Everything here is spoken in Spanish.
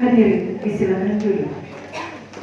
Ayer, que se la.